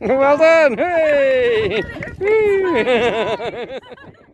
well done! Hey!